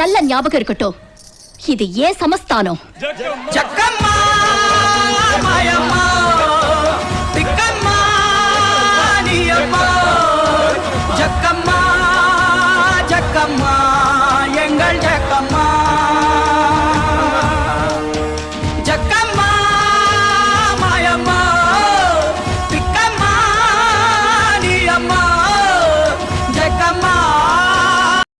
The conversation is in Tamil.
நல்ல ஞாபகம் இருக்கட்டும். இது ஏன் சமஸ்தானம்? ஜக்கம்மா ஜக்கம்மா.